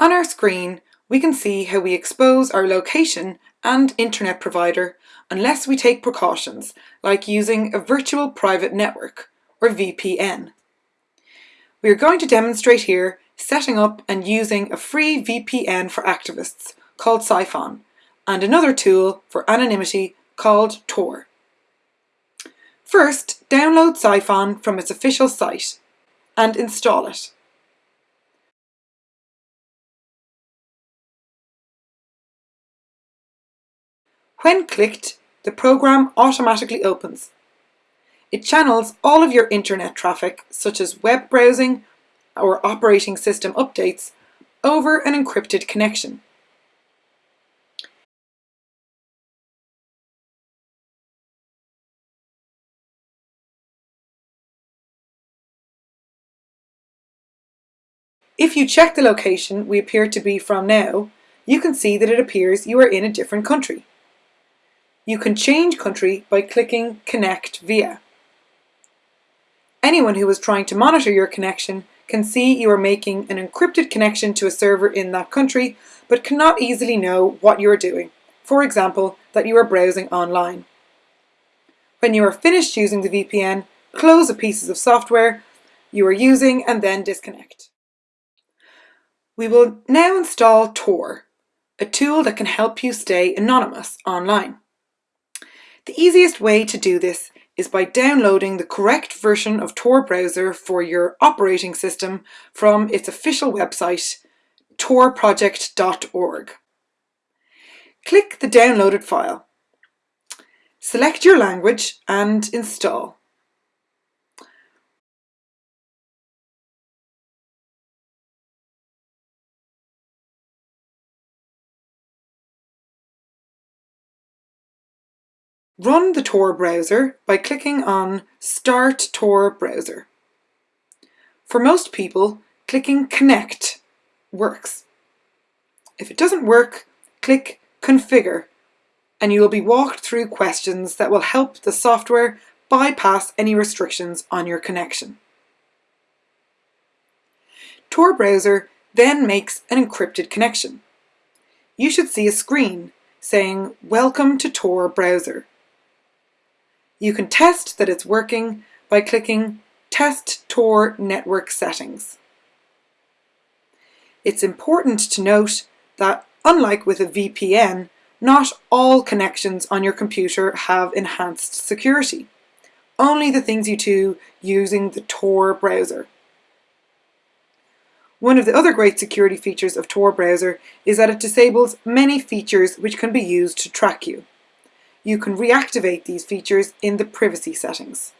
On our screen, we can see how we expose our location and internet provider unless we take precautions, like using a virtual private network, or VPN. We are going to demonstrate here setting up and using a free VPN for activists called Psiphon and another tool for anonymity called Tor. First, download Psiphon from its official site and install it. When clicked, the program automatically opens. It channels all of your internet traffic, such as web browsing or operating system updates, over an encrypted connection. If you check the location we appear to be from now, you can see that it appears you are in a different country. You can change country by clicking Connect Via. Anyone who is trying to monitor your connection can see you are making an encrypted connection to a server in that country, but cannot easily know what you are doing. For example, that you are browsing online. When you are finished using the VPN, close the pieces of software you are using and then disconnect. We will now install Tor, a tool that can help you stay anonymous online. The easiest way to do this is by downloading the correct version of Tor browser for your operating system from its official website, torproject.org. Click the downloaded file. Select your language and install. Run the Tor browser by clicking on Start Tor Browser. For most people, clicking Connect works. If it doesn't work, click Configure and you will be walked through questions that will help the software bypass any restrictions on your connection. Tor browser then makes an encrypted connection. You should see a screen saying Welcome to Tor browser. You can test that it's working by clicking Test Tor Network Settings. It's important to note that, unlike with a VPN, not all connections on your computer have enhanced security. Only the things you do using the Tor browser. One of the other great security features of Tor browser is that it disables many features which can be used to track you you can reactivate these features in the privacy settings.